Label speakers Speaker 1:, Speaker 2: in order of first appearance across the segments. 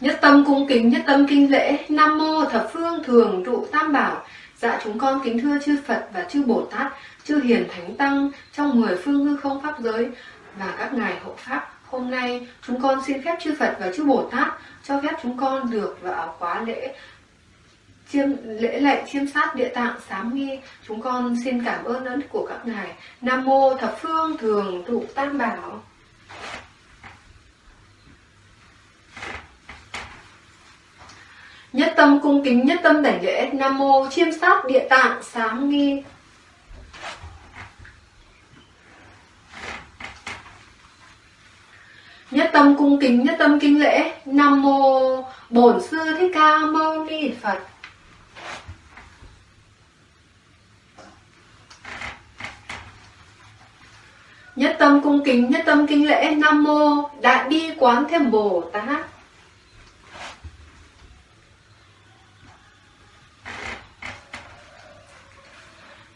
Speaker 1: Nhất tâm cung kính, nhất tâm kinh lễ, Nam Mô Thập Phương Thường Trụ Tam Bảo. Dạ chúng con kính thưa chư Phật và chư Bồ Tát, chư Hiền Thánh Tăng trong mười phương hư không Pháp giới và các ngài hộ Pháp. Hôm nay chúng con xin phép chư Phật và chư Bồ Tát cho phép chúng con được vào khóa lễ chiêm, lễ lệ chiêm sát địa tạng sám nghi chúng con xin cảm ơn ơn của các ngài. Nam mô thập phương thường trụ tam bảo. Nhất tâm cung kính, nhất tâm đảnh lễ, nam mô chiêm sát địa tạng sám nghi nhất tâm cung kính, nhất tâm kinh lễ, nam mô bổn sư thích ca mâu ni phật. Nhất tâm cung kính, nhất tâm kính lễ, nam mô đại bi quán thêm bồ tát.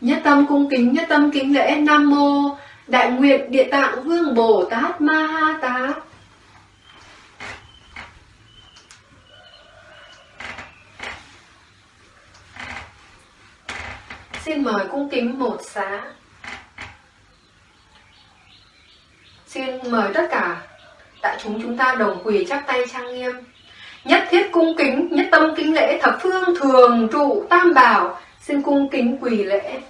Speaker 1: Nhất tâm cung kính, nhất tâm kính lễ, nam mô đại nguyện địa tạng vương bồ tát ma ha tát. Xin mời cung kính một xá. Xin mời tất cả đại chúng chúng ta đồng quỳ chắp tay trang nghiêm. Nhất thiết cung kính nhất tâm kính lễ thập phương thường trụ tam bảo xin cung kính quỳ lễ.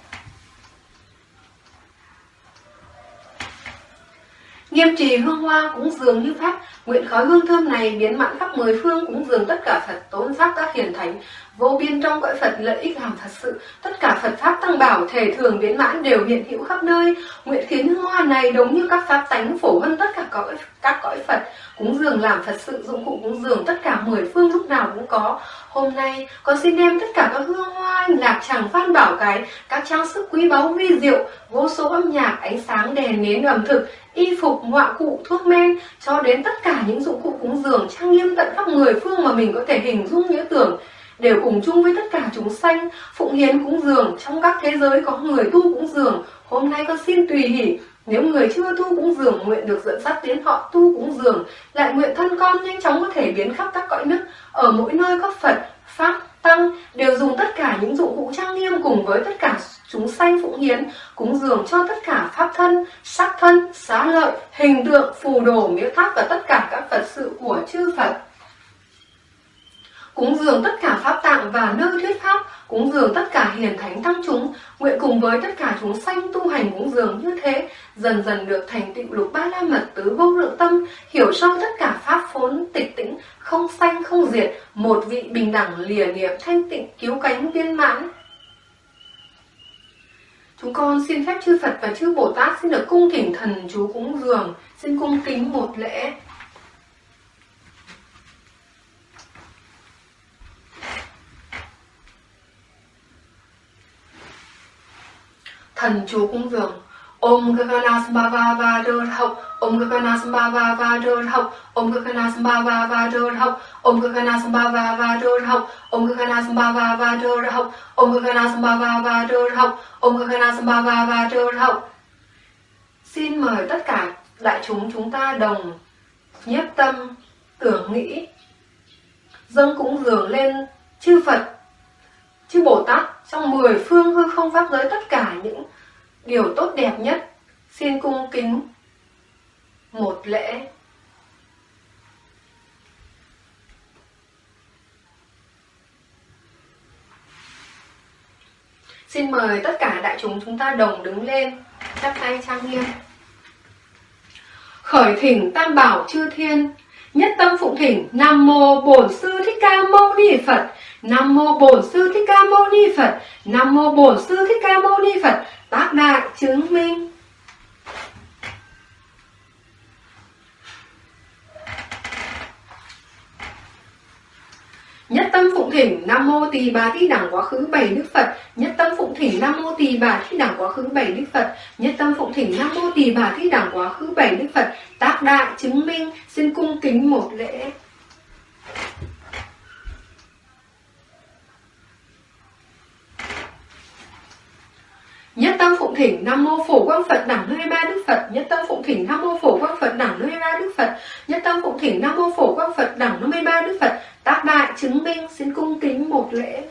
Speaker 1: Nghiêm trì hương hoa cũng dường như pháp, nguyện khói hương thơm này biến mãn khắp mười phương cũng dường tất cả Phật tốn pháp các hiền thánh, vô biên trong cõi Phật lợi ích làm thật sự, tất cả Phật pháp tăng bảo thể thường biến mãn đều hiện hữu khắp nơi, nguyện khiến hương hoa này đúng như các pháp tánh phổ hơn tất cả cõi các cõi Phật, cúng dường làm Phật sự dụng cụ cúng dường tất cả mười phương lúc nào cũng có. Hôm nay con xin đem tất cả các hương hoa, lạc tràng phan bảo cái, các trang sức quý báu vi diệu, vô số âm nhạc, ánh sáng, đèn nến ẩm thực, y phục, ngoại cụ, thuốc men cho đến tất cả những dụng cụ cúng dường trang nghiêm tận khắp người phương mà mình có thể hình dung nhớ tưởng đều cùng chung với tất cả chúng sanh. Phụng hiến cúng dường. Trong các thế giới có người tu cúng dường. Hôm nay con xin tùy hỷ. Nếu người chưa tu cúng dường, nguyện được dẫn dắt đến họ tu cúng dường. Lại nguyện thân con nhanh chóng có thể biến khắp các cõi nước. Ở mỗi nơi có phật, pháp, tăng, đều dùng tất cả những dụng cụ trang nghiêm cùng với tất cả chúng sanh phụng hiến, cúng dường cho tất cả pháp thân, sắc thân, xá lợi, hình tượng, phù đồ miếu tháp và tất cả các phật sự của chư phật cúng dường tất cả pháp tạng và nơi thuyết pháp cúng dường tất cả hiền thánh tăng chúng nguyện cùng với tất cả chúng sanh tu hành cúng dường như thế dần dần được thành tựu lục ba la mật tứ vô lượng tâm hiểu sâu tất cả pháp phốn tịch tĩnh không sanh không diệt một vị bình đẳng lìa niệm thanh tịnh cứu cánh viên mãn Chúng con xin phép chư Phật và chư Bồ Tát xin được cung thỉnh thần chú cúng dường, xin cung kính một lễ. Thần chú cúng dường. Om Gagana Sambhava Vadur Hậu Om Gagana Sambhava Vadur Hậu Om Gagana Sambhava Vadur Hậu Om Gagana Sambhava Vadur Hậu Om Gagana Sambhava Vadur Hậu Om Gagana Sambhava Vadur Hậu Om Gagana Sambhava Vadur Hậu Xin mời tất cả đại chúng chúng ta đồng nhiếp tâm, tưởng nghĩ, dâng cúng dường lên chư Phật, chư Bồ Tát trong mười phương hư không pháp giới tất cả những điều tốt đẹp nhất xin cung kính một lễ. Xin mời tất cả đại chúng chúng ta đồng đứng lên, chắp tay trang nghiêm. Khởi thỉnh Tam Bảo Chư Thiên, nhất tâm phụng thỉnh Nam Mô Bổn Sư Thích Ca Mâu Ni Phật, Nam Mô Bổn Sư Thích Ca Mâu Ni Phật, Nam Mô Bổn Sư Thích Ca Mâu Ni Phật, tác đại chứng minh. Nhất tâm phụng thỉnh, Nam Mô Tỳ Bà Thi Đẳng Quá Khứ Bảy Đức Phật. Nhất tâm phụng thỉnh, Nam Mô Tỳ Bà Thi Đẳng Quá Khứ Bảy Đức Phật. Nhất tâm phụng thỉnh, Nam Mô Tỳ Bà Thi Đẳng Quá Khứ Bảy Đức Phật. Tác đại chứng minh, Xin cung kính một lễ. Nhất tâm phụng thỉnh Nam mô Phổ Quang Phật Đẳng 23 Đức Phật, Nhất tâm phụng thỉnh Nam mô Phổ Quang Phật Đẳng 23 Đức Phật, Nhất tâm phụng thỉnh Nam mô Phổ Quang Phật Đẳng 53 Đức Phật, tác đại chứng minh xin cung kính một lễ.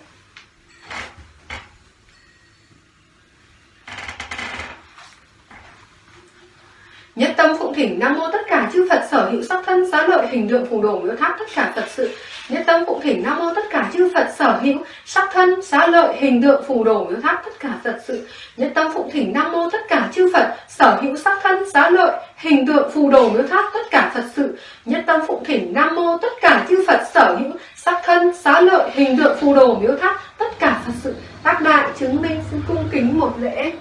Speaker 1: Nhất tâm phụng thỉnh Nam mô tất cả chư Phật sở hữu sắc thân xá lợi hình tượng phù đồ miếu tháp tất cả Phật sự. Nhất tâm cũng thỉnh Nam mô tất cả chư Phật sở hữu, sắc thân, xá lợi, hình tượng, phù đồ miếu tháp tất cả Phật sự. Nhất tâm phụng thỉnh Nam mô tất cả chư Phật sở hữu, sắc thân, xá lợi, hình tượng, phù đồ miếu tháp tất cả Phật sự. Nhất tâm phụng thỉnh Nam mô tất cả chư Phật sở hữu, sắc thân, xá lợi, hình tượng, phù đồ miếu tháp tất cả Phật sự. Tác đại chứng minh, xin cung kính một lễ.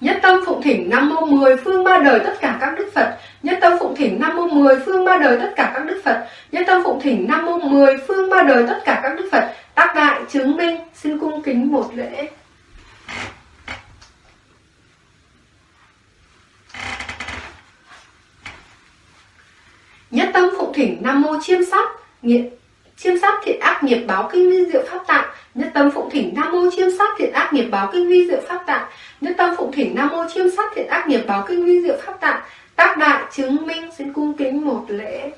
Speaker 1: Nhất tâm phụng thỉnh Nam mô mười, phương ba đời tất cả các đức Phật. Nhất tâm phụng thỉnh Nam mô mười, phương ba đời tất cả các đức Phật. Nhất tâm phụng thỉnh Nam mô mười, phương ba đời tất cả các đức Phật. Tác đại chứng minh, xin cung kính một lễ. Nhất tâm phụng thỉnh Nam mô chiêm sát nghiện chiêm sát thiện ác nghiệp báo kinh vi diệu pháp tạng, nhất tâm phụng thỉnh nam mô chiêm sát thiện ác nghiệp báo kinh vi diệu pháp tạng, nhất tâm phụng thỉnh nam mô chiêm sát thiện ác nghiệp báo kinh vi diệu pháp tạng, tác đại chứng minh xin cung kính một lễ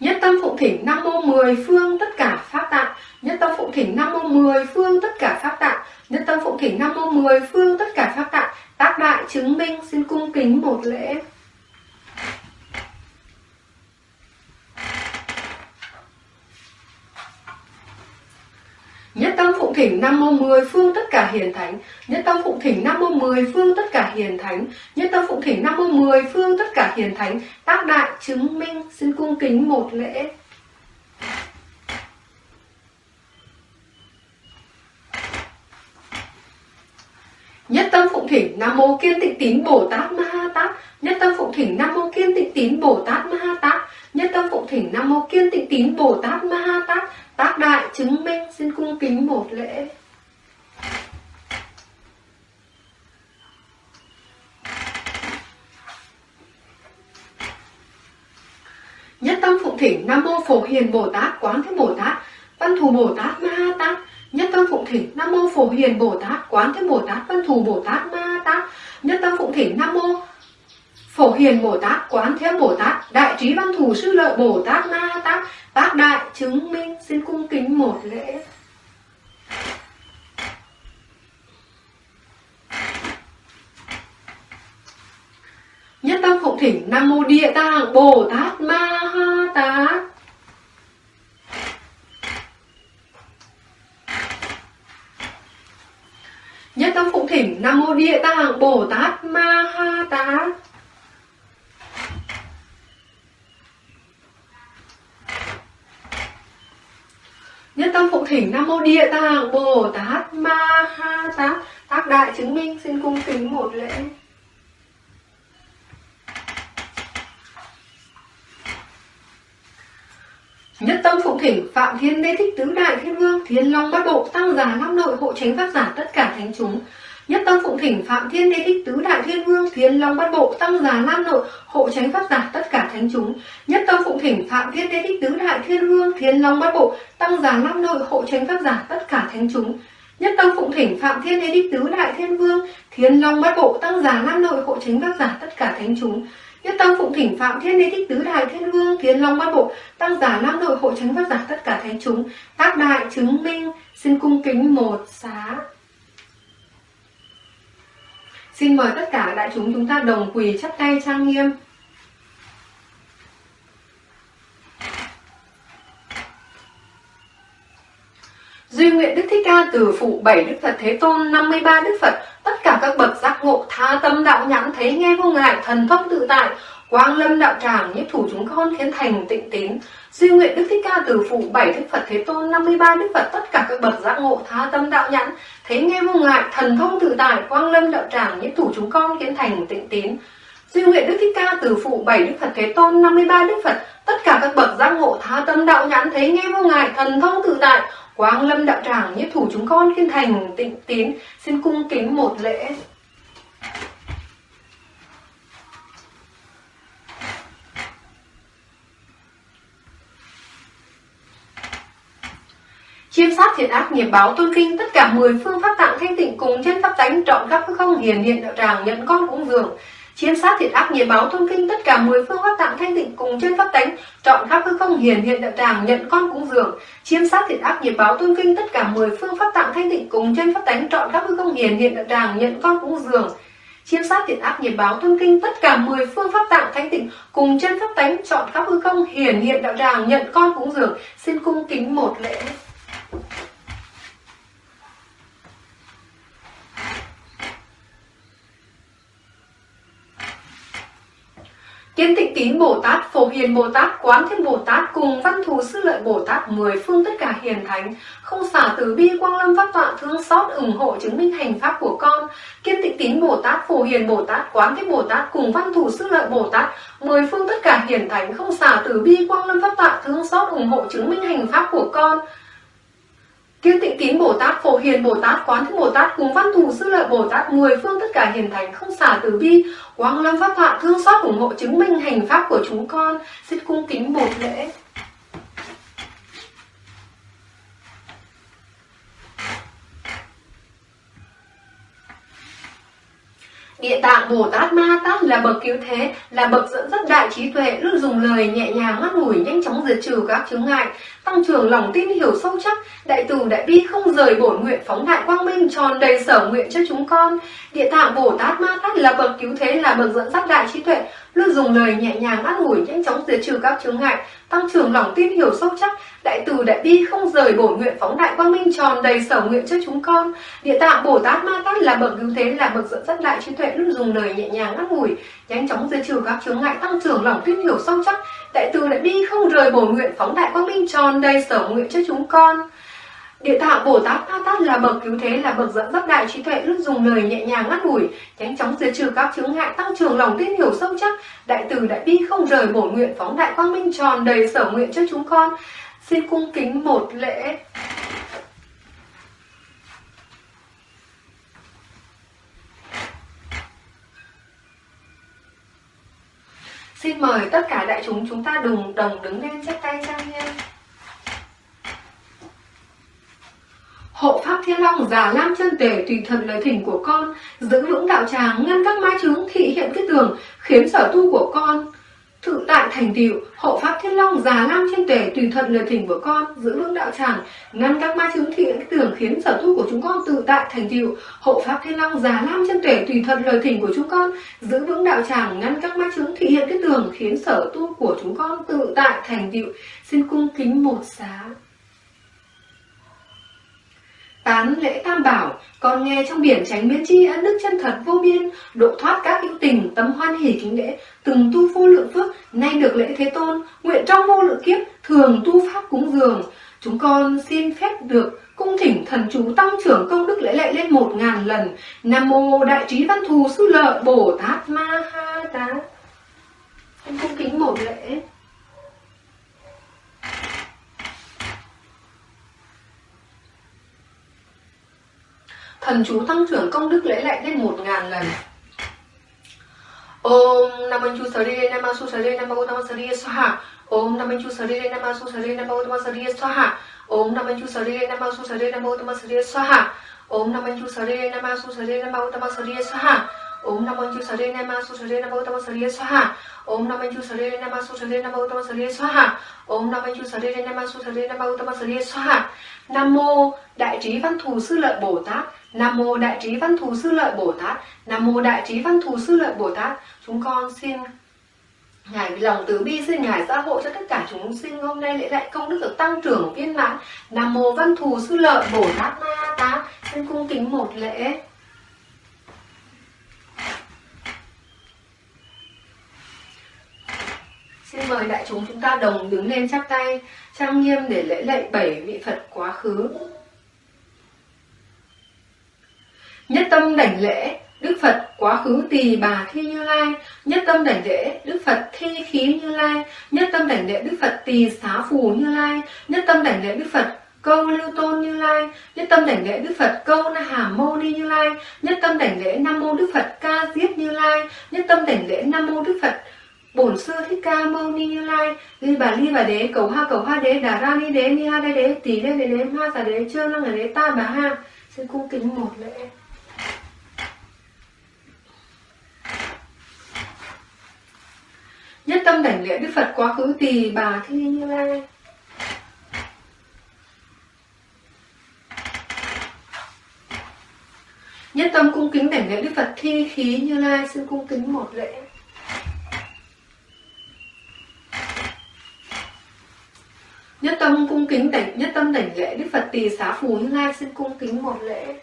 Speaker 1: Nhất tâm phụng thỉnh Nam mô mười phương tất cả pháp tạng. Nhất tâm phụng thỉnh Nam mô mười phương tất cả pháp tạng. Nhất tâm phụng thỉnh Nam mô mười phương tất cả pháp tạng. Tác đại chứng minh xin cung kính một lễ. Nhất tâm phụng thỉnh Nam mô mười phương tất cả hiền thánh. Nhất tâm phụng thỉnh Nam mô mười phương tất cả hiền thánh. Nhất tâm phụng thỉnh Nam mô mười phương tất cả hiền thánh. Tác đại chứng minh xin cung kính một lễ. Nhất tâm phụng thỉnh Nam mô Kiên Tịnh Tín Bồ Tát Ma Ha Tát. Nhất tâm phụng thỉnh Nam mô Kiên Tịnh Tín Bồ Tát Ma Ha Tát. Nhất tâm phụng thỉnh Nam mô Kiên Tịnh Tín Bồ Tát Ma Ha Tát. Tác đại chứng minh xin cung kính một lễ. Nhất tâm phụng thỉnh Nam mô Phổ Hiền Bồ Tát Quán Thế Bồ Tát Văn Thù Bồ Tát Ma Ha Tát Nhất tâm phụng thỉnh, Nam mô Phổ Hiền Bồ Tát, Quán Thế Bồ Tát, Văn Thù Bồ Tát, Ma Ha Tát. Nhất tâm phụng thỉnh, Nam mô Phổ Hiền Bồ Tát, Quán Thế Bồ Tát, Đại trí Văn Thù Sư Lợi Bồ Tát, Ma Ha Tát. Bác đại chứng minh, xin cung kính một lễ. Nhất tâm phụng thỉnh, Nam Mô Địa Tạng Bồ Tát, Ma Ha Tát Nhất tâm phụng thỉnh Nam Mô Địa Tạng Bồ Tát Ma Ha Tát Nhất tâm phụng thỉnh Nam Mô Địa Tạng Bồ Tát Ma Ha Tát Tác đại chứng minh, xin cung kính một lễ. Nhất tâm phụng thỉnh, Phạm Thiên Đế Thích Tứ Đại Thiên Vương, Thiên Long Bát Bộ, Tăng già Nam Nội, Hộ Tránh Pháp Giả, tất cả thánh chúng. Nhất tâm phụng thỉnh, Phạm Thiên Đế Thích Tứ Đại Thiên Vương, Thiên Long Bát Bộ, Tăng già lam Nội, Hộ Tránh Pháp Giả, tất cả thánh chúng. Nhất tâm phụng thỉnh, Phạm Thiên Đế Thích Tứ Đại Thiên Vương, Thiên Long Bát Bộ, Tăng già lam Nội, Hộ Tránh Pháp Giả, tất cả thánh chúng. Nhất tâm phụng thỉnh, Phạm Thiên Đế Thích Tứ Đại Thiên Vương, Thiên Long Bát Bộ, Tăng giả Nam Nội, Hộ Tránh Pháp Giả, tất cả thánh chúng. Nhất tâm phụng thỉnh Phạm Thiên Đế Thích Tứ Đại Thiên Vương, Thiên Long Bát Bộ, Tăng giả lang Nội hội Tránh Pháp Giả tất cả thánh chúng, Tác đại chứng minh, xin cung kính một xá Xin mời tất cả đại chúng chúng ta đồng quỳ chắp tay trang nghiêm. Duy nguyện Đức Thích Ca từ phụ bảy Đức Phật Thế Tôn 53 Đức Phật. Tất cả các bậc giác ngộ, tha tâm đạo nhãn, thấy nghe vô ngại, thần thông tự tại, Quang lâm đạo tràng nhiếp thủ chúng con khiến thành tịnh tín. Duy nguyện Đức Thích Ca từ phụ bảy Đức Phật Thế Tôn 53 Đức Phật. Tất cả các bậc giác ngộ, tha tâm đạo nhãn, thấy nghe vô ngại, thần thông tự tại, quang lâm đạo tràng nhiếp thủ chúng con khiến thành tịnh tín. Duy nguyện Đức Thích Ca từ phụ bảy Đức Phật Thế Tôn 53 Đức Phật. Tất cả các bậc giác ngộ, tha tâm đạo nhãn, thấy nghe vô ngại, thần thông tự tại Quang lâm đạo tràng nhất thủ chúng con kiên thành, tịnh tín, xin cung kính một lễ. Chiêm sát thiện ác nghiệp báo tôn kinh, tất cả 10 phương pháp tạng thanh tịnh cùng chân pháp tánh, trọn khắp không hiền hiện đạo tràng nhận con cúng dường chiếm sát thiệt ác nghiệp báo tôn kinh tất cả mười phương pháp tạng thanh tịnh cùng trên pháp tánh. Chọn khắp hư không hiển hiện đạo tràng, nhận con cúng dường. Chiếm sát thiệt ác nghiệp báo tôn kinh tất cả mười phương pháp tạng thanh tịnh cùng trên pháp tánh. Chọn khắp hư không hiển hiện đạo tràng, nhận con cúng dường. Chiêm sát thiện ác nghiệp báo tôn kinh tất cả mười phương pháp tạng thanh tịnh cùng chân pháp tánh. Chọn khắp hư không hiển hiện đạo tràng, nhận con cúng dường. Xin cung kính một lễ. Kiến tịnh tín Bồ Tát, Phổ Hiền Bồ Tát, Quán Thiên Bồ Tát cùng Văn Thù Sư Lợi Bồ Tát mười phương tất cả hiền thánh, không xả từ bi quang lâm pháp tọa thương xót ủng hộ chứng minh hành pháp của con. Kiên tịnh tín Bồ Tát, Phổ Hiền Bồ Tát, Quán Thiên Bồ Tát cùng Văn Thù Sư Lợi Bồ Tát mười phương tất cả hiền thánh, không xả từ bi quang lâm pháp tọa thương xót ủng hộ chứng minh hành pháp của con. Kiên tịnh tín Bồ Tát, Phổ Hiền Bồ Tát, Quán thức Bồ Tát cùng Văn Thù Sư Lợi Bồ Tát mười phương tất cả hiền thánh không xả từ bi, quang lâm pháp thọ thương xót ủng hộ chứng minh hành pháp của chúng con. Xin cung kính một lễ. Địa tạng Bồ Tát Ma Tát là bậc cứu thế, là bậc dẫn dắt đại trí tuệ, luôn dùng lời nhẹ nhàng ngắt ngủi nhanh chóng diệt trừ các chướng ngại, tăng trưởng lòng tin hiểu sâu chắc, đại từ đại bi không rời bổn nguyện phóng đại quang minh tròn đầy sở nguyện cho chúng con. Địa tạng Bồ Tát Ma Tát là bậc cứu thế, là bậc dẫn dắt đại trí tuệ, luôn dùng lời nhẹ nhàng ngắt ngủi nhanh chóng diệt trừ các chướng ngại, tăng trưởng lòng tin hiểu sâu chắc, đại từ đại bi không rời bổ nguyện phóng đại quang minh tròn đầy sở nguyện cho chúng con. Địa tạng Bồ Tát Ma Tát là bậc cứu thế, là bậc dẫn dắt đại trí tuệ, luôn dùng lời nhẹ nhàng ngắt ngủi nhanh chóng diệt trừ các chướng ngại, tăng trưởng lòng tin hiểu sâu chắc, đại từ đại bi không rời bổ nguyện phóng đại quang minh tròn đầy sở nguyện cho chúng con. Địa tạng Bồ Tát Ma Tát là bậc cứu thế, là bậc dẫn dắt đại trí tuệ, luôn dùng lời nhẹ nhàng ngắt ngủi, nhanh chóng diệt trừ các chướng ngại, tăng trưởng lòng tin hiểu sâu chắc, đại từ đại bi không rời bổ nguyện phóng đại quang minh tròn đầy sở nguyện cho chúng con. Xin cung kính một lễ. Xin mời tất cả đại chúng chúng ta đừng đồng đứng lên chắp tay trang nghiêm. Hộ pháp thiên long già lam chân tề tùy thần lời thỉnh của con, giữ vững đạo tràng ngăn các ma chứng thị hiện cái tường, khiến sở tu của con. Tự tại thành tựu hộ pháp thiên long già lam trên tề tùy thuận lời thỉnh của con giữ vững đạo tràng ngăn các ma chứng thị cái tưởng khiến sở tu của chúng con tự tại thành tựu hộ pháp thiên long già lam trên tề tùy thuận lời thỉnh của chúng con giữ vững đạo tràng ngăn các ma chứng thị hiện cái tường khiến sở tu của chúng con tự tại thành tựu xin cung kính một xá. Tán lễ tam bảo, con nghe trong biển tránh biến chi ân đức chân thật vô biên, độ thoát các hữu tình, tâm hoan hỷ kính lễ, từng tu vô lượng phước, nay được lễ thế tôn, nguyện trong vô lượng kiếp, thường tu pháp cúng dường. Chúng con xin phép được cung thỉnh thần chú tăng trưởng công đức lễ lệ lên một ngàn lần. Nam mô đại trí văn thù sư lợi Bồ Tát Ma Ha Tát. Cung kính một lễ. Thần chú tăng trưởng công đức lễ lại lên một ngàn lần Om Nam Chu Sari Nam Su Sari Nam Gautama Sari Swaha Om Nam Chu Sari Nam Su Sari Nam Gautama Sari Swaha Om Nam Chu Sari Nam Su Sari Nam Gautama Sari Swaha Om Nam Chu Sari Nam Su Sari Nam Gautama Sari Swaha Om Nam Chu Sari Nam Su Sari Nam Gautama Sari Swaha Om Nam Chu Sari Nam Su Sari Nam Gautama Sari Swaha Om Nam Chu Sari Nam Su Sari Nam Gautama Sari Swaha Nam mô Đại trí Văn Thù Sư Lợi Bồ Tát Nam mô Đại trí Văn Thù Sư Lợi Bồ Tát. Nam mô Đại trí Văn Thù Sư Lợi Bồ Tát. Chúng con xin Ngài lòng từ bi xin Ngài gia hộ cho tất cả chúng sinh hôm nay lễ lại công đức được tăng trưởng viên mãn. Nam mô Văn Thù Sư Lợi Bồ Tát Ma Tát. Xin cung kính một lễ. Xin mời đại chúng chúng ta đồng đứng lên chắp tay trang nghiêm để lễ lạy bảy vị Phật quá khứ. Nhất tâm đảnh lễ, Đức Phật quá khứ tỳ bà thi như lai. Nhất tâm đảnh lễ, Đức Phật thi khí như lai. Nhất tâm đảnh lễ, Đức Phật tỳ xá phù như lai. Nhất tâm đảnh lễ, Đức Phật câu lưu tôn như lai. Nhất tâm đảnh lễ, đức phật câu na hà mô ni như lai. Nhất tâm đảnh lễ, nam mô đức phật ca diếp như lai. Nhất tâm đảnh lễ, nam mô đức phật bổn sư thích ca mâu ni như lai ni bà ni bà đế, cầu ha cầu ha đế, đà ra ni đế, ni ha đế đế tỷ đế đế đế, ma giả đế chưa năng là đế, ta bà ha. Xin cung kính một lễ. Nhất tâm đảnh lễ đức phật quá khứ tỳ bà thi như lai. Nhất tâm cung kính đảnh lễ đức phật thi khí như lai, xin cung kính một lễ. Nhất tâm cung kính đảnh, nhất tâm đảnh lễ đức phật tỳ xá phù như lai xin cung kính một lễ.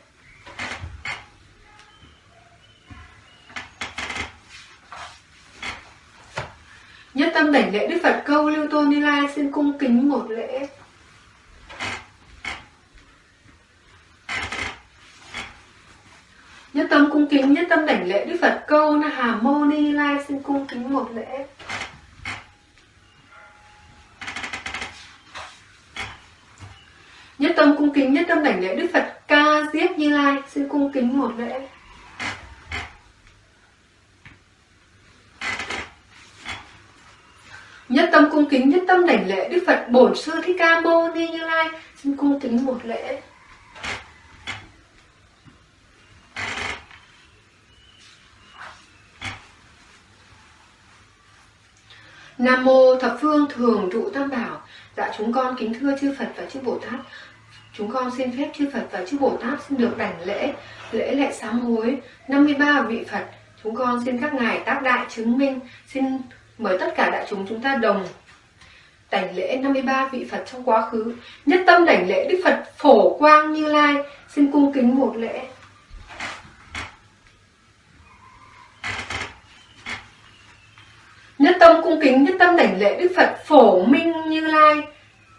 Speaker 1: Nhất tâm đảnh lễ đức phật câu lưu tôn như lai xin cung kính một lễ. Nhất tâm cung kính, nhất tâm đảnh lễ đức phật câu na hà mâu ni lai xin cung kính một lễ nhất tâm cung tâm đảnh lễ đức phật ca diếp như lai, xin cung kính một lễ nhất tâm cung kính, nhất tâm đảnh lễ đức phật bổn sư thích ca mâu ni như lai, xin cung kính một lễ Nam mô thập phương thường trụ tam bảo. Dạ chúng con kính thưa chư Phật và chư Bồ Tát. Chúng con xin phép chư Phật và chư Bồ Tát xin được đảnh lễ, lễ lệ sám hối 53 vị Phật. Chúng con xin các ngài tác đại chứng minh, xin mời tất cả đại chúng chúng ta đồng đảnh lễ 53 vị Phật trong quá khứ. Nhất tâm đảnh lễ Đức Phật Phổ Quang Như Lai, xin cung kính một lễ. Nhất tâm cung kính, nhất tâm đảnh lễ Đức Phật Phổ Minh Như Lai,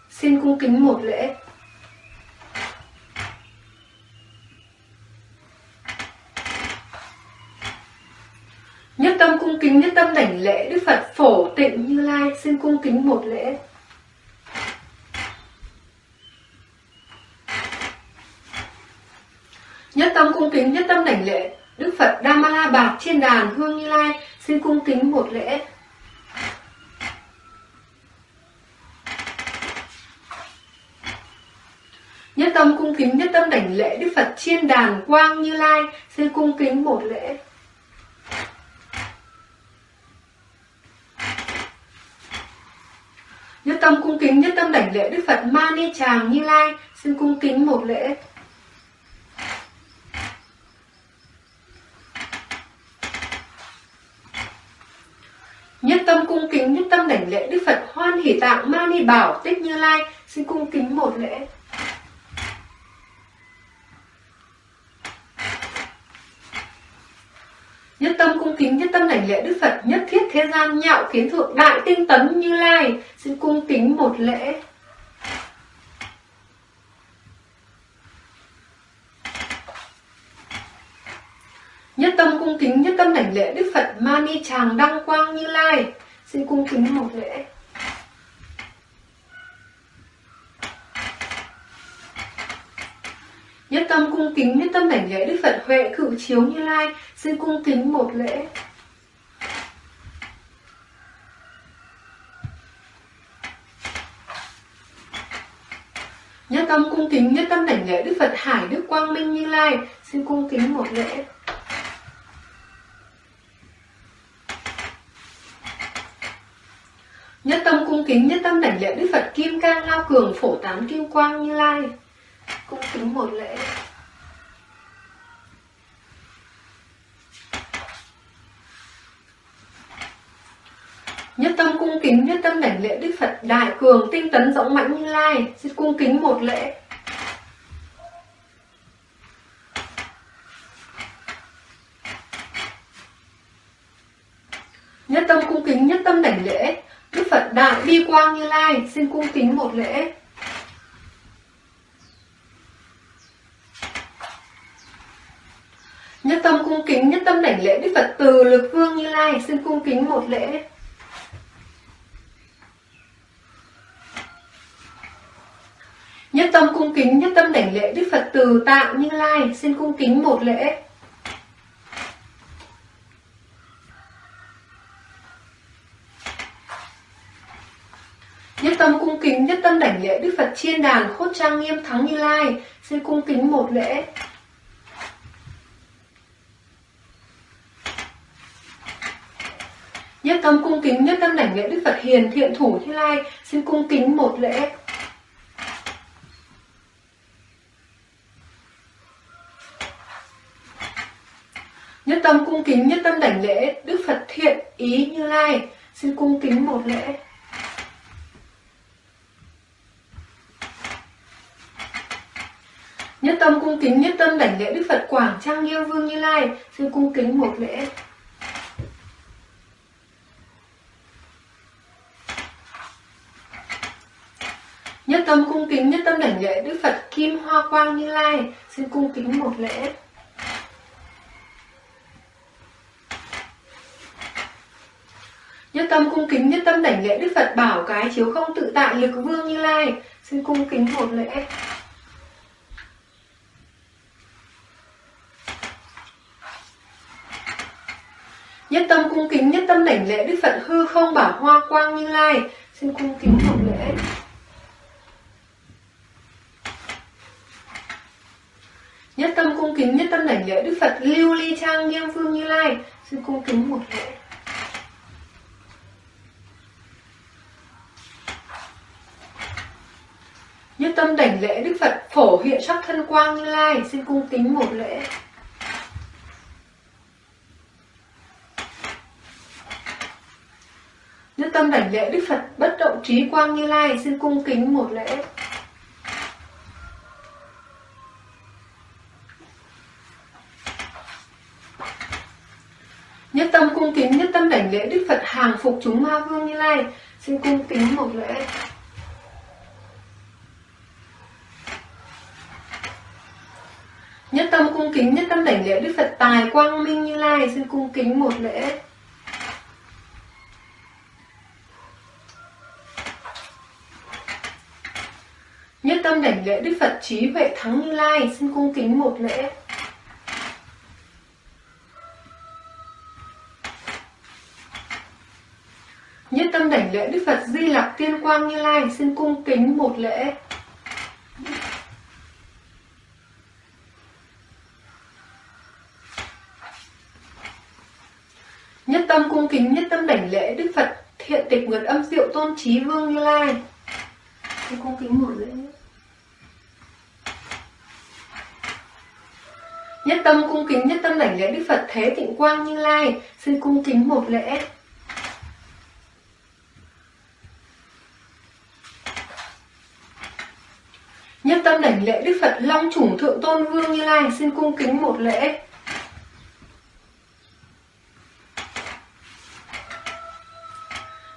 Speaker 1: xin cung kính một lễ. Nhất tâm cung kính, nhất tâm đảnh lễ Đức Phật Phổ Tịnh Như Lai, xin cung kính một lễ. Nhất tâm cung kính, nhất tâm đảnh lễ Đức Phật Dhamma Bạc trên Đàn Hương Như Lai, xin cung kính một lễ. Nhất tâm cung kính, nhất tâm đảnh lễ Đức Phật Chiên Đàn Quang Như Lai, xin cung kính một lễ. Tâm cung kính, nhất tâm đảnh lễ Đức Phật Ma Ni Tràng Như Lai, xin cung kính một lễ. Nhất tâm cung kính, nhất tâm đảnh lễ Đức Phật Hoan Hỷ Tạng Ma Ni Bảo Tích Như Lai, xin cung kính một lễ. Nhất tâm cung kính, nhất tâm đảnh lễ Đức Phật nhất thiết thế gian nhạo kiến thượng đại tinh tấn như lai. Xin cung kính một lễ. Nhất tâm cung kính, nhất tâm đảnh lễ Đức Phật Mani Tràng Đăng Quang Như Lai. Xin cung kính một lễ. Nhất tâm cung kính, nhất tâm đảnh lễ Đức Phật Huệ Cự Chiếu Như Lai. Xin cung kính một lễ. Nhất tâm cung kính, nhất tâm đảnh lễ Đức Phật Hải Đức Quang Minh Như Lai. Xin cung kính một lễ. Nhất tâm cung kính, nhất tâm đảnh lễ Đức Phật Kim Cang Lao Cường Phổ Tán Kim Quang Như Lai cung một lễ. Nhất tâm cung kính, nhất tâm đảnh lễ Đức Phật Đại Cường Tinh Tấn Rộng Mãnh Như Lai. Xin cung kính một lễ. Nhất tâm cung kính, nhất tâm đảnh lễ Đức Phật Đại Bi Quang Như Lai. Xin cung kính một lễ. tâm đảnh lễ Đức Phật từ lực vương Như Lai xin cung kính một lễ. Nhất tâm cung kính, nhất tâm đảnh lễ Đức Phật từ tạo Như Lai xin cung kính một lễ. Nhất tâm cung kính, nhất tâm đảnh lễ Đức Phật Chiên Đàn Khốt Trang Nghiêm Thắng Như Lai xin cung kính một lễ. Nhất tâm cung kính, nhất tâm đảnh lễ Đức Phật hiền, thiện thủ Như Lai. Xin cung kính một lễ. Nhất tâm cung kính, nhất tâm đảnh lễ Đức Phật thiện ý Như Lai. Xin cung kính một lễ. Nhất tâm cung kính, nhất tâm đảnh lễ Đức Phật Quảng Trang Nghiêm Vương Như Lai. Xin cung kính một lễ. Tâm cung kính nhất tâm đảnh lễ Đức Phật Kim Hoa Quang Như Lai. Xin cung kính một lễ. Nhất tâm cung kính, nhất tâm đảnh lễ Đức Phật Bảo Cái Chiếu Không Tự Tại Lực Vương Như Lai. Xin cung kính một lễ. Nhất tâm cung kính, nhất tâm đảnh lễ Đức Phật hư không bảo hoa quang như lai Xin cung kính một lễ Nhất tâm cung kính, nhất tâm đảnh lễ Đức Phật, lưu ly trang nghiêm phương như lai. Xin cung kính một lễ. Nhất tâm đảnh lễ Đức Phật, phổ hiện sắc thân quang như lai. Xin cung kính một lễ. Nhất tâm đảnh lễ Đức Phật, bất động trí quang như lai. Xin cung kính một lễ. Nhất tâm cung kính nhất tâm đảnh lễ Đức Phật hàng phục chúng ma vương như lai xin cung kính một lễ. Nhất tâm cung kính, nhất tâm đảnh lễ Đức Phật tài quang minh như lai xin cung kính một lễ. Nhất tâm đảnh lễ Đức Phật trí huệ thắng Như Lai xin cung kính một lễ. Nhất tâm đảnh lễ Đức Phật Di Lặc Tiên Quang Như Lai, xin cung kính một lễ. Nhất tâm cung kính, nhất tâm đảnh lễ Đức Phật Thiện tịch nguyệt âm diệu tôn trí vương Như Lai. Xin cung kính một lễ. Nhất tâm cung kính, nhất tâm đảnh lễ Đức Phật Thế Tịnh Quang Như Lai, Xin cung kính một lễ Nhất tâm đảnh lễ Đức Phật Long Chủng Thượng Tôn Vương Như Lai, Xin cung kính một lễ.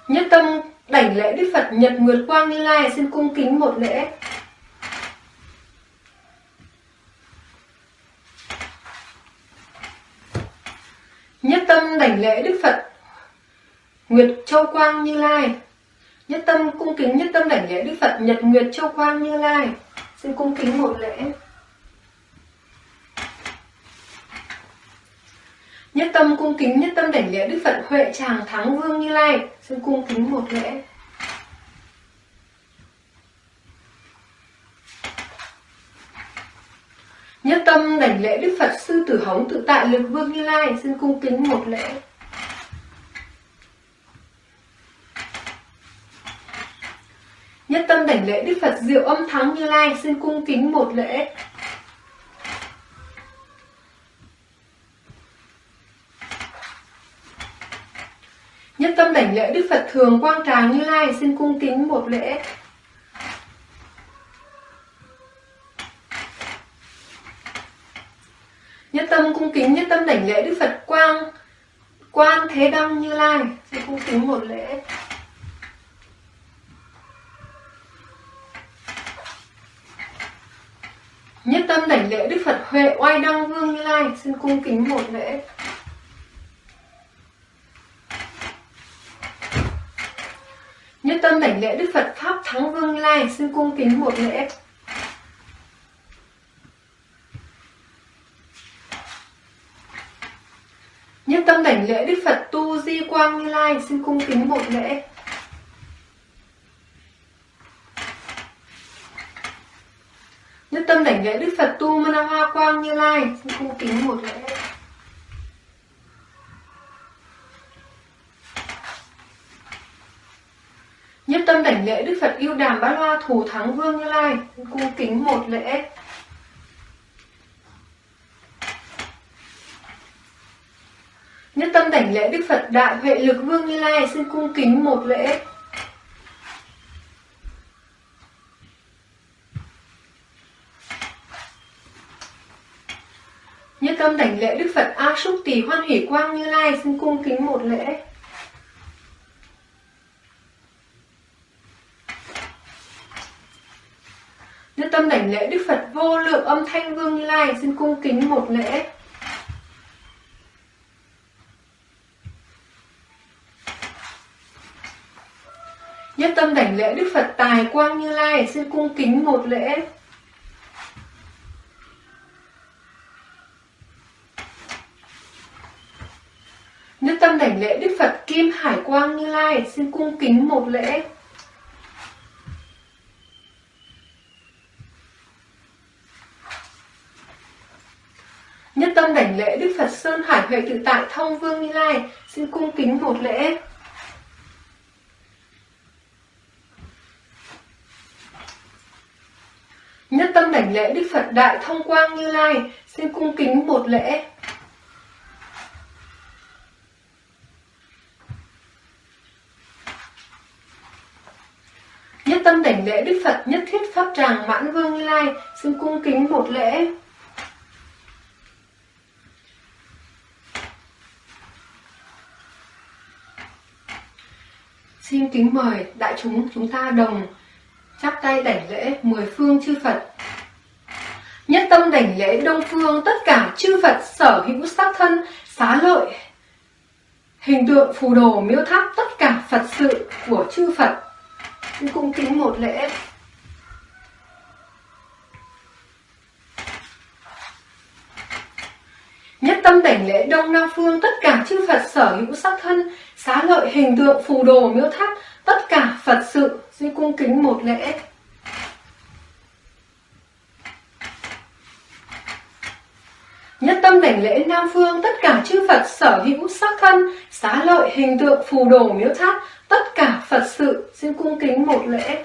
Speaker 1: Nhất tâm đảnh lễ Đức Phật Nhật Nguyệt Quang Như Lai, Xin cung kính một lễ. Nhất tâm đảnh lễ Đức Phật Nguyệt Châu Quang Như Lai. Nhất tâm cung kính nhất tâm đảnh lễ Đức Phật Nhật Nguyệt Châu Quang Như Lai. Xin cung kính một lễ. Nhất tâm cung kính, nhất tâm đảnh lễ Đức Phật Huệ Tràng Thắng Vương Như Lai. Xin cung kính một lễ. Nhất tâm đảnh lễ Đức Phật Sư Tử Hống Tự Tại Lực Vương Như Lai. Xin cung kính một lễ. Nhất tâm đảnh lễ Đức Phật Diệu Âm Thắng Như Lai, Xin cung kính một lễ. Nhất tâm đảnh lễ Đức Phật Thường Quang Tràng Như Lai, Xin cung kính một lễ. Nhất tâm cung kính, nhất tâm đảnh lễ Đức Phật Quang, Quan Thế Đăng Như Lai, Xin cung kính một lễ. Nhất tâm đảnh lễ Đức Phật Huệ Oai Đăng Vương Như Lai. Xin cung kính một lễ. Nhất tâm đảnh lễ Đức Phật Pháp Thắng Vương Như Lai. Xin cung kính một lễ. Nhất tâm đảnh lễ Đức Phật Tu Di Quang Như Lai. Xin cung kính một lễ. tâm đảnh lễ Đức Phật Tu Mana Hoa Quang Như Lai. Xin cung kính một lễ. Nhất tâm đảnh lễ Đức Phật Yêu Đàm Bá Loa Thủ Thắng Vương Như Lai. Xin cung kính một lễ. Nhất tâm đảnh lễ Đức Phật Đại Huệ Lực Vương Như Lai. Xin cung kính một lễ. Lễ Đức Phật A Súc Tỳ Hoan Hỷ Quang Như Lai xin cung kính một lễ. Nhất tâm đảnh lễ Đức Phật Vô Lượng Âm Thanh Vương Như Lai xin cung kính một lễ. Nhất tâm đảnh lễ Đức Phật Tài Quang Như Lai xin cung kính một lễ. 2 xin cung kính một lễ. Nhất tâm đảnh lễ Đức Phật Sơn Hải Huệ Tự Tại Thông Vương Như Lai, Xin cung kính một lễ. Nhất tâm đảnh lễ Đức Phật Đại Thông Quang Như Lai, Xin cung kính một lễ. Tâm đảnh lễ Đức Phật nhất thiết Pháp Tràng Mãn Vương Lai xin cung kính một lễ. Xin kính mời đại chúng chúng ta đồng chắp tay đảnh lễ mười phương chư Phật. Nhất tâm đảnh lễ Đông Phương tất cả chư Phật sở hữu sắc thân, xá lợi, hình tượng phù đồ miêu tháp tất cả Phật sự của chư Phật cung kính một lễ Nhất tâm đảnh lễ Đông Nam Phương tất cả chư Phật sở hữu sắc thân, xá lợi hình tượng phù đồ miếu tháp, tất cả Phật sự, xin cung kính một lễ. Nhất tâm đảnh lễ Nam Phương tất cả chư Phật sở hữu sắc thân, xá lợi hình tượng phù đồ miếu tháp, tất cả Phật sự xin cung kính một lễ.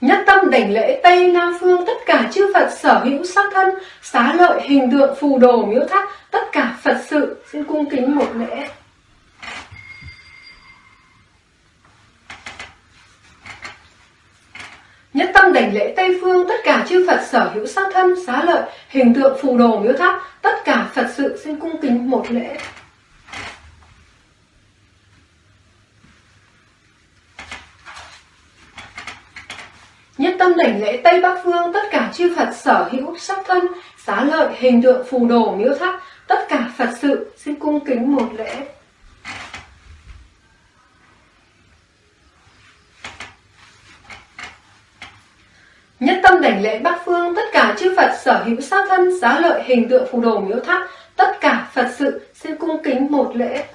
Speaker 1: Nhất tâm đảnh lễ Tây Nam Phương tất cả chư Phật sở hữu sắc thân, xá lợi hình tượng phù đồ miếu tháp, tất cả Phật sự xin cung kính một lễ. Nhất tâm đảnh lễ Tây Phương tất cả chư Phật sở hữu sát thân, xá lợi, hình tượng phù đồ miếu tháp, tất cả Phật sự xin cung kính một lễ. Nhất tâm đảnh lễ Tây Bắc Phương tất cả chư Phật sở hữu sắc thân, xá lợi, hình tượng phù đồ miếu tháp, tất cả Phật sự xin cung kính một lễ. Nhất tâm đảnh lễ Bắc Phương tất cả chư Phật sở hữu sát thân, giá lợi, hình tượng phù đồ miếu tháp, tất cả Phật sự xin cung kính một lễ.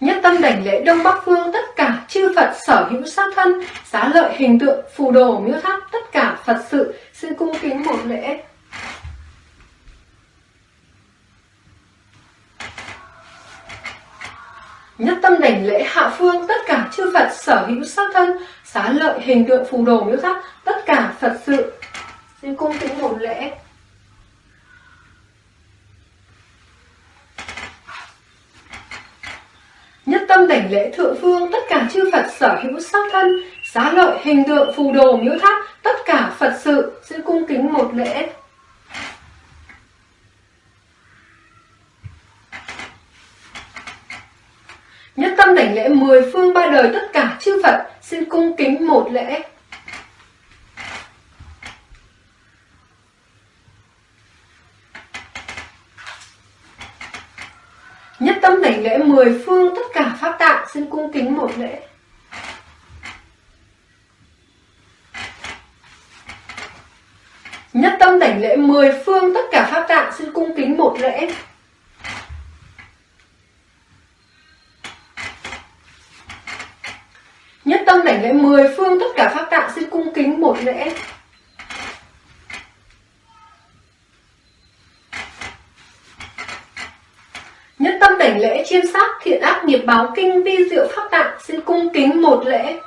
Speaker 1: Nhất tâm đảnh lễ Đông Bắc Phương tất cả chư Phật sở hữu sát thân, giá lợi, hình tượng phù đồ miếu tháp, tất cả Phật sự xin cung kính một lễ. Nhất tâm đảnh lễ hạ phương tất cả chư Phật sở hữu sắc thân, xá lợi hình tượng phù đồ miếu tháp, tất cả Phật sự. Xin cung kính một lễ. Nhất tâm đảnh lễ thượng phương tất cả chư Phật sở hữu sắc thân, xá lợi hình tượng phù đồ miếu tháp, tất cả Phật sự. Xin cung kính một lễ. Tâm đảnh lễ mười phương ba đời tất cả chư Phật, xin cung kính một lễ. Nhất tâm đảnh lễ mười phương tất cả pháp tạng, xin cung kính một lễ. nhất tâm đảnh lễ mười phương tất cả pháp tạng, xin cung kính một lễ Nhất tâm đảnh lễ mười phương tất cả pháp tạng xin cung kính một lễ Nhất tâm đảnh lễ chiêm sát, thiện ác, nghiệp báo, kinh, vi, diệu, pháp tạng xin cung kính một lễ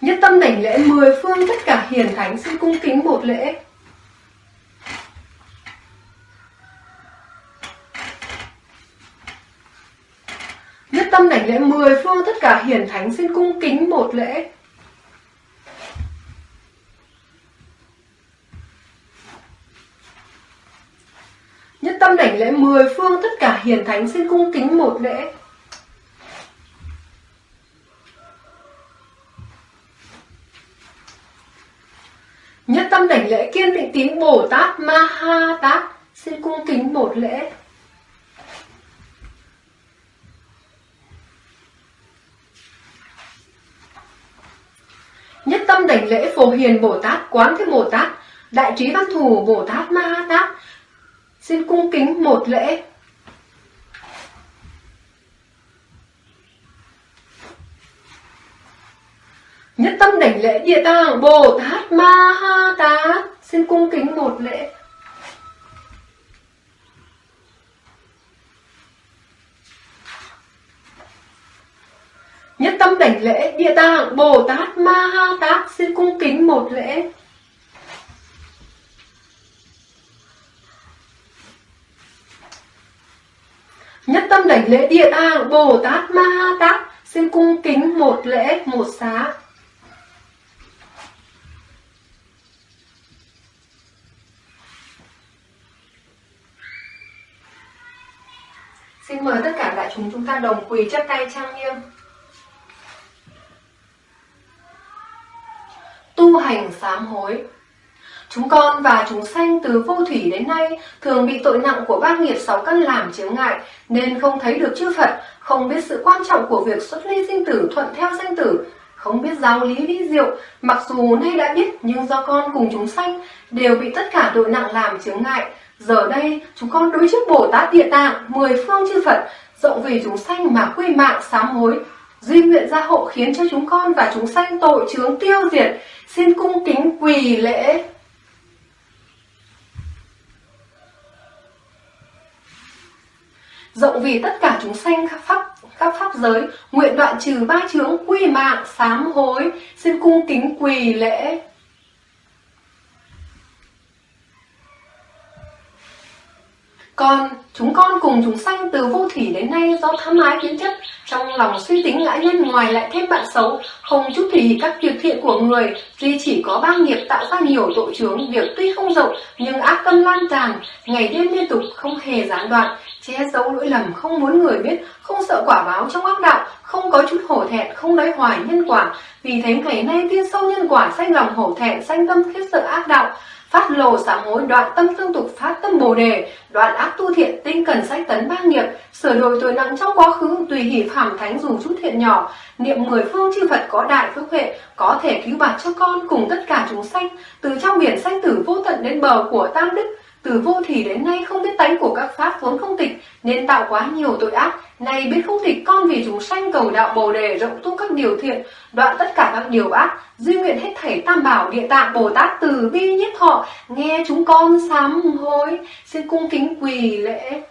Speaker 1: Nhất tâm đảnh lễ mười phương tất cả hiền thánh xin cung kính một lễ. Lễ mười phương tất cả hiển thánh xin cung kính một lễ. Nhất tâm đảnh lễ mười phương tất cả hiền thánh xin cung kính một lễ. Nhất tâm đảnh lễ kiên định tín Bồ Tát Ma Ha Tát Xin cung kính một lễ tâm đảnh lễ Phổ Hiền Bồ Tát, Quán Thế Bồ Tát, Đại trí văn thù Bồ Tát Ma Ha Tát Xin cung kính một lễ. Nhất tâm đảnh lễ địa tạng Bồ Tát Ma Ha Tát Xin cung kính một lễ Nhất tâm đảnh lễ địa tạng, Bồ Tát, Ma Ha Tát Xin cung kính một lễ Nhất tâm đảnh lễ địa tạng, Bồ Tát, Ma Ha Tát Xin cung kính một lễ, một xá Xin mời tất cả đại chúng chúng ta đồng quỳ chắp tay trang nghiêm. Tu hành sám hối Chúng con và chúng sanh từ vô thủy đến nay thường bị tội nặng của ba nghiệp sáu căn làm chướng ngại nên không thấy được chư Phật, không biết sự quan trọng của việc xuất ly sinh tử thuận theo danh tử, không biết giáo lý vi diệu, mặc dù nay đã biết nhưng do con cùng chúng sanh đều bị tất cả tội nặng làm chướng ngại, Giờ đây, chúng con đối trước Bồ Tát Địa Tạng, mười phương chư Phật, rộng vì chúng sanh mà quy mạng sám hối. Duy nguyện gia hộ khiến cho chúng con và chúng sanh tội chướng tiêu diệt, xin cung kính quỳ lễ. Rộng vì tất cả chúng sanh khắp pháp, các pháp giới, nguyện đoạn trừ ba chướng quy mạng sám hối, xin cung kính quỳ lễ. Còn chúng con cùng chúng sanh từ vô thủy đến nay do tham ái kiến chấp, trong lòng suy tính ngã nhân ngoài lại thêm bạn xấu, không chút thì các việc thiện của người, tuy chỉ có ba nghiệp tạo ra nhiều tội chướng, việc tuy không rộng nhưng ác tâm lan tràn, ngày đêm liên tục không hề gián đoạn, che giấu lỗi lầm không muốn người biết, không sợ quả báo trong ác đạo, không có chút hổ thẹn, không lấy hoài nhân quả. Vì thế ngày nay tiên sâu nhân quả sanh lòng hổ thẹn, sanh tâm khiếp sợ ác đạo, phát lộ sám hối đoạn tâm tương tục phát tâm bồ đề. Đoạn ác tu thiện, tinh cần sách tấn ba nghiệp. Sửa đổi tội nặng trong quá khứ, tùy hỷ phạm thánh dù chút thiện nhỏ. Niệm mười phương chư phật có đại phước huệ, có thể cứu bạc cho con cùng tất cả chúng sanh. Từ trong biển sanh tử vô tận đến bờ của tam đức từ vô thủy đến nay không biết tánh của các pháp vốn không tịch, nên tạo quá nhiều tội ác. Này biết không tịch con vì chúng sanh cầu đạo bồ đề rộng tu các điều thiện, đoạn tất cả các điều ác, duy nguyện hết thảy tam bảo địa tạng bồ tát từ bi nhất thọ. Nghe chúng con sám hối, xin cung kính quỳ lễ.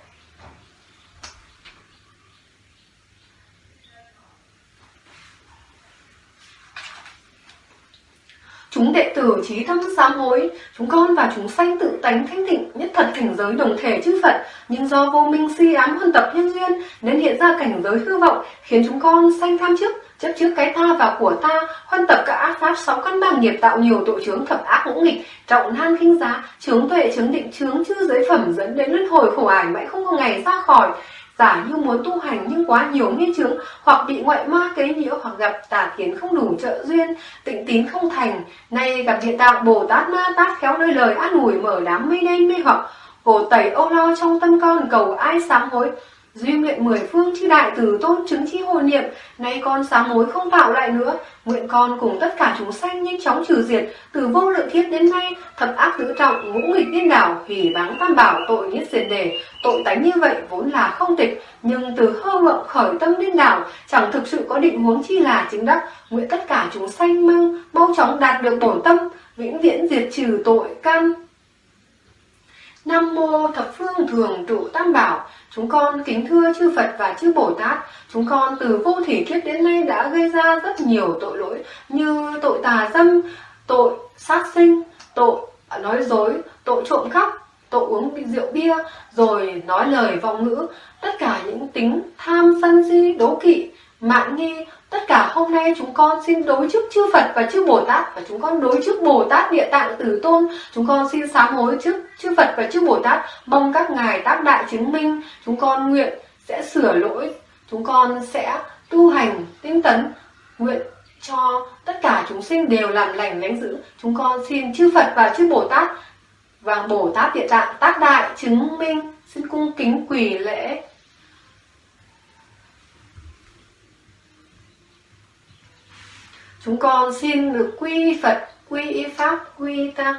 Speaker 1: Chúng đệ tử trí tâm sám hối, chúng con và chúng sanh tự tánh thanh tịnh, nhất thật cảnh giới đồng thể chư Phật, nhưng do vô minh si ám huân tập nhân duyên nên hiện ra cảnh giới hư vọng, khiến chúng con sanh tham trước, chấp trước cái ta và của ta, huân tập các ác pháp sáu căn bằng nghiệp tạo nhiều tội chướng thập ác ngũ nghịch, trọng nan khinh giá, chướng tuệ chướng định chướng chư giới phẩm dẫn đến luân hồi khổ ải mãi không có ngày ra khỏi giả như muốn tu hành nhưng quá nhiều nghi chứng hoặc bị ngoại ma kế nhiễu, hoặc gặp tà kiến không đủ trợ duyên, tịnh tín không thành. Nay gặp địa tạng bồ tát ma tát khéo nơi lời an ủi mở đám mây đen mê hoặc. Cổ tẩy ô lo trong tâm con, cầu ai sám hối. Duy nguyện mười phương chư đại từ tôn chứng chi hồi niệm, nay con sám hối không tạo lại nữa. Nguyện con cùng tất cả chúng sanh nhanh chóng trừ diệt, từ vô lượng thiết đến nay, thập ác tứ trọng, ngũ nghịch điên đảo, hủy báng tam bảo, tội nhất diệt đề. Tội tánh như vậy vốn là không tịch, nhưng từ hơ vọng khởi tâm điên đảo, chẳng thực sự có định huống chi là chính đắc. Nguyện tất cả chúng sanh mong mau chóng đạt được bổn tâm, vĩnh viễn diệt trừ tội căn. Nam mô thập phương thường trụ tam bảo, chúng con kính thưa chư Phật và chư Bồ Tát, chúng con từ vô thủy kiếp đến nay đã gây ra rất nhiều tội lỗi như tội tà dâm, tội sát sinh, tội à, nói dối, tội trộm cắp, tội uống rượu bia, rồi nói lời vọng ngữ, tất cả những tính tham sân si đố kỵ, mạn nghi, tất cả hôm nay chúng con xin đối trước chư Phật và chư Bồ Tát và chúng con đối trước Bồ Tát Địa Tạng Tử Tôn, chúng con xin sám hối trước chư Phật và chư Bồ Tát, mong các ngài tác đại chứng minh, chúng con nguyện sẽ sửa lỗi, chúng con sẽ tu hành tinh tấn, nguyện cho tất cả chúng sinh đều làm lành lánh dữ. Chúng con xin chư Phật và chư Bồ Tát và Bồ Tát Địa Tạng tác đại chứng minh, xin cung kính quỳ lễ. Chúng con xin được quy Phật, quy Pháp, quy Tăng.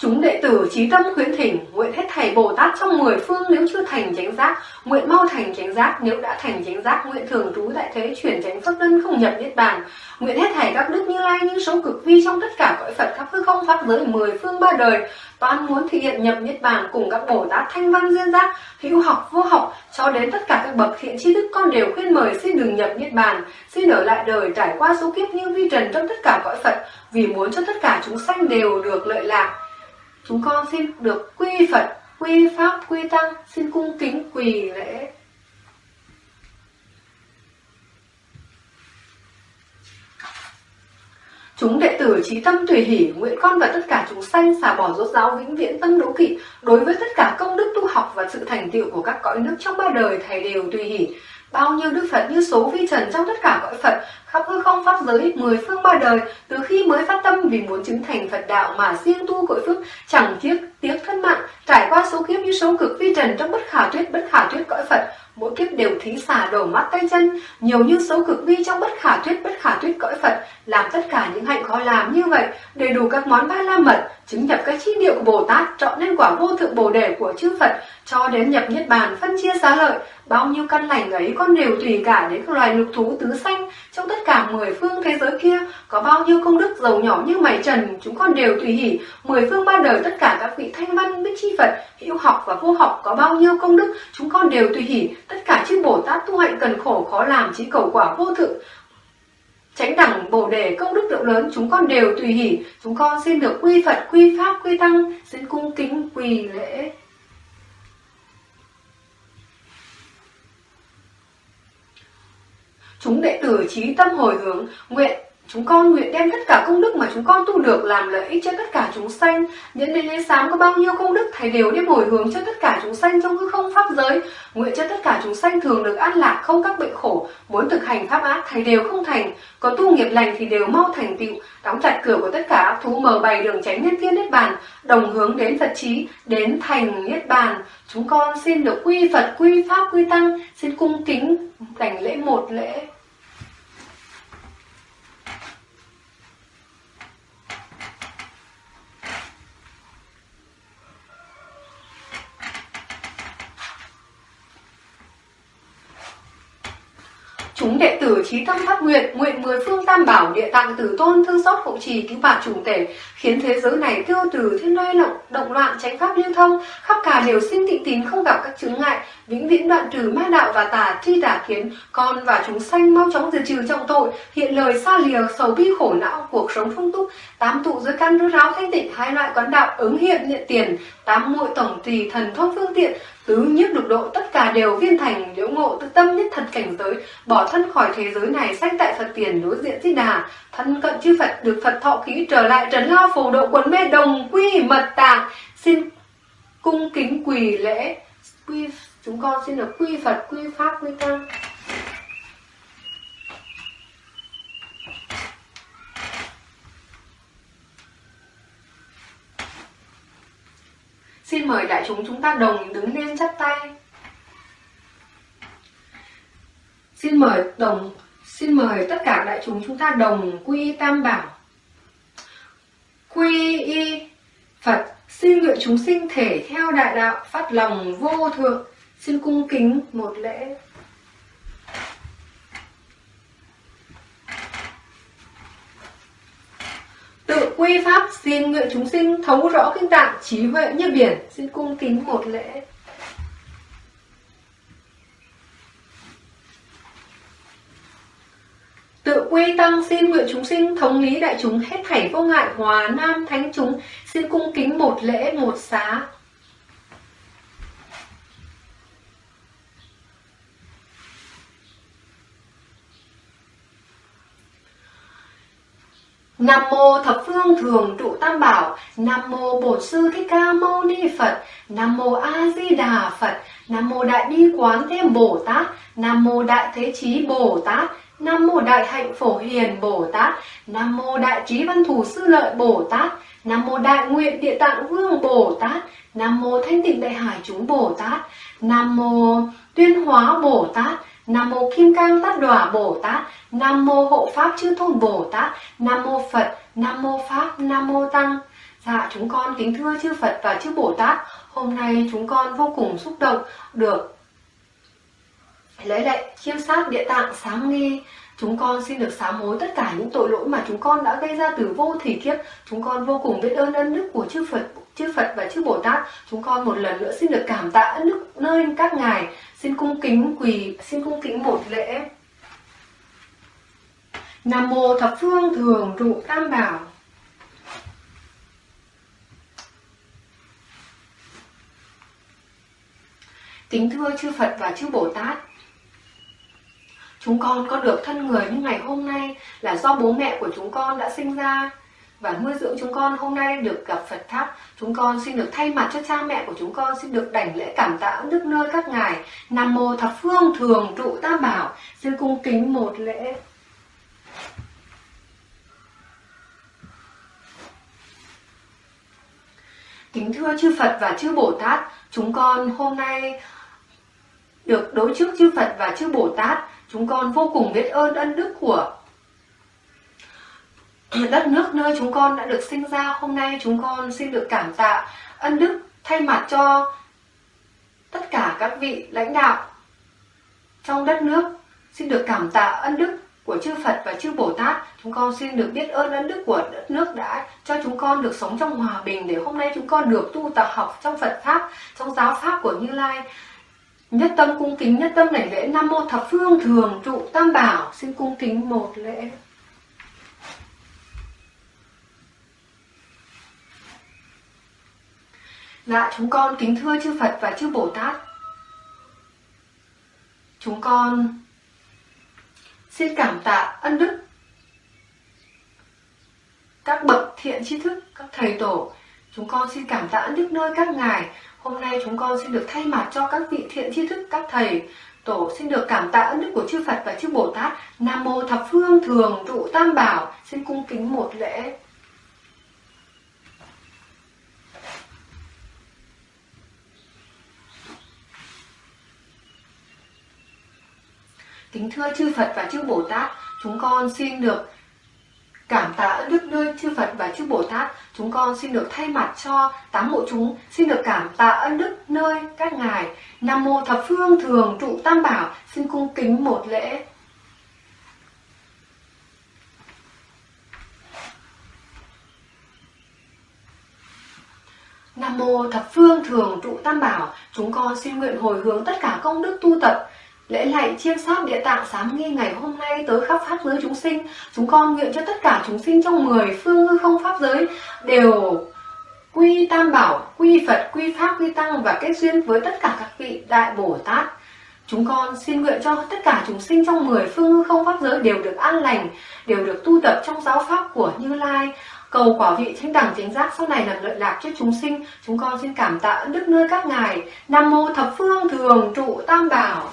Speaker 1: Chúng đệ tử trí tâm khuyến thỉnh, nguyện hết thầy Bồ Tát trong mười phương nếu chưa thành chánh giác, nguyện mau thành chánh giác, nếu đã thành chánh giác, nguyện thường trú tại thế chuyển chánh phước đơn không nhập niết bàn. Nguyện hết thầy các đức như lai như số cực vi trong tất cả cõi Phật khắp hư không pháp giới mười phương ba đời, toàn muốn thực hiện nhập niết bàn cùng các Bồ Tát thanh văn duyên giác, hữu học vô học, cho đến tất cả các bậc thiện tri đức con đều khuyên mời xin đừng nhập niết bàn, xin ở lại đời trải qua số kiếp như vi trần trong tất cả cõi Phật, vì muốn cho tất cả chúng sanh đều được lợi lạc chúng con xin được quy Phật, quy Pháp, quy Tăng, xin cung kính quỳ lễ. Chúng đệ tử trí tâm tùy hỷ, nguyện con và tất cả chúng sanh xả bỏ rốt ráo vĩnh viễn tâm đố kỵ, đối với tất cả công đức tu học và sự thành tựu của các cõi nước trong ba đời thầy đều tùy hỷ. Bao nhiêu đức Phật như số vi trần trong tất cả cõi Phật, khắp hư không pháp giới, mười phương ba đời, từ khi mới phát tâm vì muốn chứng thành Phật đạo mà siêng tu cội phước, chẳng tiếc tiếc thân mạng, trải qua số kiếp như số cực vi trần trong bất khả thuyết bất khả thuyết cõi Phật, mỗi kiếp đều thí xả đổ mắt tay chân, nhiều như số cực vi trong bất khả thuyết bất khả thuyết cõi Phật, làm tất cả những hạnh khó làm như vậy, đầy đủ các món ba la mật, chứng nhập các chi điệu của Bồ Tát, chọn nên quả vô thượng Bồ đề của chư Phật, cho đến nhập niết bàn phân chia xá lợi, bao nhiêu căn lành ấy con đều tùy cả đến các loài lục thú tứ sanh trong tất cả mười phương thế giới kia, có bao nhiêu công đức giàu nhỏ như mày trần, chúng con đều tùy hỷ, mười phương ba đời tất cả các vị thanh văn biết chi Phật, hữu học và vô học có bao nhiêu công đức, chúng con đều tùy hỷ, tất cả chư Bồ Tát tu hạnh cần khổ khó làm chỉ cầu quả vô thượng Tránh đẳng bồ đề công đức lượng lớn chúng con đều tùy hỷ, chúng con xin được quy Phật, quy Pháp, quy Tăng, xin cung kính quỳ lễ. Chúng đệ tử trí tâm hồi hướng, nguyện Chúng con nguyện đem tất cả công đức mà chúng con tu được làm lợi ích cho tất cả chúng sanh. Những đến lễ sáng có bao nhiêu công đức, Thầy đều đem hồi hướng cho tất cả chúng sanh trong hư không pháp giới. Nguyện cho tất cả chúng sanh thường được an lạc, không các bệnh khổ. Muốn thực hành pháp ác, Thầy đều không thành. có tu nghiệp lành thì đều mau thành tựu. Đóng chặt cửa của tất cả ác thú mở bày đường tránh nhân thiên niết bàn, đồng hướng đến Phật trí, đến thành niết bàn. Chúng con xin được quy Phật, quy Pháp, quy Tăng, xin cung kính đảnh lễ một lễ. Chúng đệ tử trí tâm phát nguyện, nguyện mười phương tam bảo địa tạng tử tôn thương xót hộ trì cứu bà trùng tể, khiến thế giới này tiêu từ thiên nơi động, động loạn tránh pháp lưu thông, khắp cả đều sinh tịnh tín không gặp các chứng ngại, vĩnh viễn đoạn trừ ma đạo và tà tri tà kiến, con và chúng sanh mau chóng diệt trừ trọng tội, hiện lời xa lìa sầu bi khổ não, cuộc sống phong túc, tám tụ dưới căn rốt ráo thanh tịnh, hai loại quán đạo ứng hiện hiện tiền, tám muội tổng tùy thần thông phương tiện, tứ nhiếp lục độ, tất cả đều viên thành, liễu ngộ tự tâm nhất thật cảnh giới, bỏ thân khỏi thế giới này sách tại phật tiền, đối diện di đà. Thân cận chư phật, được phật thọ khí, trở lại trấn lao phổ độ quần mê đồng, quy mật tạng. Xin cung kính quỳ lễ. Quy, chúng con xin được quy phật, quy pháp, quy tăng. Mời đại chúng chúng ta đồng đứng lên chắp tay. Xin mời đồng, xin mời tất cả đại chúng chúng ta đồng quy tam bảo. Quy y Phật, xin nguyện chúng sinh thể theo đại đạo phát lòng vô thượng. Xin cung kính một lễ. Tự quy pháp xin nguyện chúng sinh thấu rõ kinh tạng trí huệ như biển. Xin cung kính một lễ. Tự quy tăng xin nguyện chúng sinh thống lý đại chúng hết thảy vô ngại, hòa nam thánh chúng xin cung kính một lễ, một xá. Nam mô thập phương thường trụ tam bảo, Nam mô Bổn sư Thích Ca Mâu Ni Phật, Nam mô A Di Đà Phật, Nam mô Đại Bi Quán Thế Bồ Tát, Nam mô Đại Thế Chí Bồ Tát, Nam mô Đại Hạnh Phổ Hiền Bồ Tát, Nam mô Đại Trí Văn Thủ Sư Lợi Bồ Tát, Nam mô Đại Nguyện Địa Tạng Vương Bồ Tát, Nam mô Thanh Tịnh Đại Hải Chúng Bồ Tát, Nam mô Tuyên Hóa Bồ Tát, Nam mô Kim Cang Tát Đỏa Bồ Tát, Nam mô Hộ Pháp Chư Tôn Bồ Tát, Nam mô Phật, Nam mô Pháp, Nam mô Tăng. Dạ chúng con kính thưa chư Phật và chư Bồ Tát, hôm nay chúng con vô cùng xúc động được lấy lại chiêm sát địa tạng sáng nghi. Chúng con xin được sám hối tất cả những tội lỗi mà chúng con đã gây ra từ vô thủy kiếp. Chúng con vô cùng biết ơn ân đức của chư Phật chư Phật và chư Bồ Tát chúng con một lần nữa xin được cảm tạ nước nơi các ngài. Xin cung kính quỳ, xin cung kính một lễ. Nam mô thập phương thường trụ tam bảo. Kính thưa chư Phật và chư Bồ Tát Chúng con có được thân người như ngày hôm nay là do bố mẹ của chúng con đã sinh ra và nuôi dưỡng chúng con hôm nay được gặp Phật Pháp. Chúng con xin được thay mặt cho cha mẹ của chúng con xin được đảnh lễ cảm tạ đức nơi các ngài. Nam mô thập phương thường trụ tam bảo. Xin cung kính một lễ. Kính thưa chư Phật và chư Bồ Tát, chúng con hôm nay được đối trước chư Phật và chư Bồ Tát Chúng con vô cùng biết ơn ân đức của đất nước nơi chúng con đã được sinh ra. Hôm nay chúng con xin được cảm tạ ân đức thay mặt cho tất cả các vị lãnh đạo trong đất nước. Xin được cảm tạ ân đức của chư Phật và chư Bồ Tát. Chúng con xin được biết ơn ân đức của đất nước đã cho chúng con được sống trong hòa bình để hôm nay chúng con được tu tập học trong Phật Pháp, trong giáo Pháp của Như Lai. Nhất tâm cung kính, nhất tâm đảnh lễ Nam Mô Thập Phương Thường Trụ Tam Bảo Xin cung kính một lễ Dạ chúng con kính thưa chư Phật và chư Bồ Tát Chúng con xin cảm tạ ân đức các bậc thiện tri thức, các thầy tổ Chúng con xin cảm tạ ân đức nơi các ngài Hôm nay chúng con xin được thay mặt cho các vị thiện tri thức, các thầy, tổ xin được cảm tạ ân đức của chư Phật và chư Bồ Tát. Nam mô thập phương thường trụ tam bảo, xin cung kính một lễ. Kính thưa chư Phật và chư Bồ Tát, chúng con xin được Cảm tạ đức nơi chư Phật và chư Bồ Tát, chúng con xin được thay mặt cho tám bộ chúng, xin được cảm tạ ân đức nơi các ngài. Nam mô thập phương thường trụ tam bảo, xin cung kính một lễ. Nam mô thập phương thường trụ tam bảo, chúng con xin nguyện hồi hướng tất cả công đức tu tập Lễ lạy chiêm sát địa tạng sáng nghi ngày hôm nay tới khắp pháp giới chúng sinh. Chúng con nguyện cho tất cả chúng sinh trong mười phương hư không pháp giới Đều quy tam bảo, quy Phật, quy Pháp, quy Tăng Và kết duyên với tất cả các vị Đại Bồ Tát. Chúng con xin nguyện cho tất cả chúng sinh trong mười phương hư không pháp giới đều được an lành Đều được tu tập trong giáo pháp của Như Lai. Cầu quả vị thanh đẳng chánh giác sau này làm lợi lạc cho chúng sinh. Chúng con xin cảm tạ đức nơi các ngài. Nam mô thập phương thường trụ tam bảo.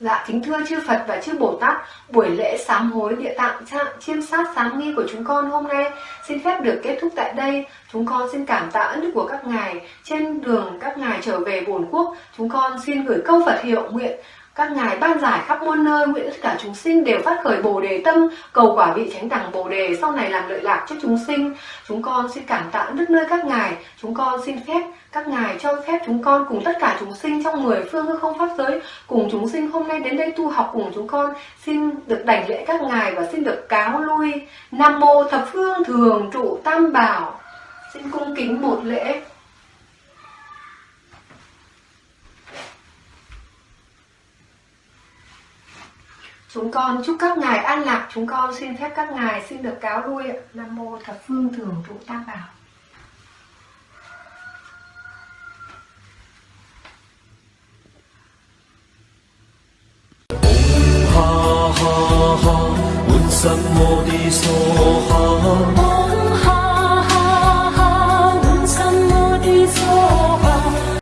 Speaker 1: Dạ kính thưa chư Phật và chư Bồ Tát, buổi lễ sám hối địa tạng trạng chiêm sát sám nghi của chúng con hôm nay xin phép được kết thúc tại đây. Chúng con xin cảm tạ ân đức của các ngài. Trên đường các ngài trở về bổn quốc, chúng con xin gửi câu Phật hiệu nguyện các ngài ban giải khắp muôn nơi, nguyện tất cả chúng sinh đều phát khởi bồ đề tâm, cầu quả vị chánh đẳng bồ đề, sau này làm lợi lạc cho chúng sinh. Chúng con xin cảm tạ đức nơi các ngài, chúng con xin phép các ngài cho phép chúng con cùng tất cả chúng sinh trong mười phương hư không pháp giới, cùng chúng sinh hôm nay đến đây tu học cùng chúng con, xin được đảnh lễ các ngài và xin được cáo lui. Nam mô thập phương thường trụ tam bảo. Xin cung kính một lễ. Chúng con chúc các ngài an lạc, chúng con xin phép các ngài xin được cáo lui ạ. Nam mô thập phương thường trụ tam bảo.
Speaker 2: ha ha ha, 满心我的所哈。